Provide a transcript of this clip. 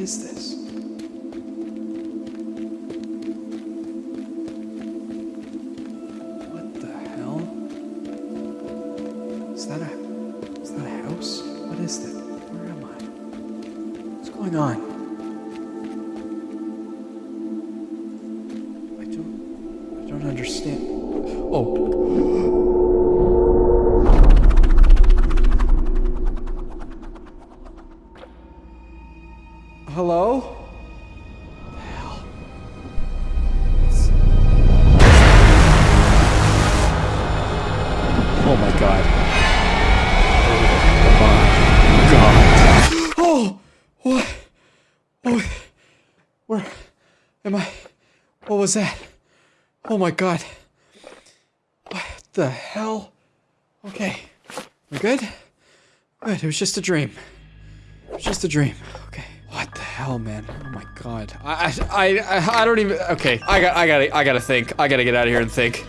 is this? What the hell? Is that a is that a house? What is that? Where am I? What's going on? I don't I don't understand. Oh. Hello? The hell? Oh my god. Oh my god. Oh! What? Oh, where am I? What was that? Oh my god. What the hell? Okay. We good? Good. It was just a dream. It was just a dream. Hell, man? Oh my god. I I I I don't even. Okay. I got I gotta I gotta think. I gotta get out of here and think.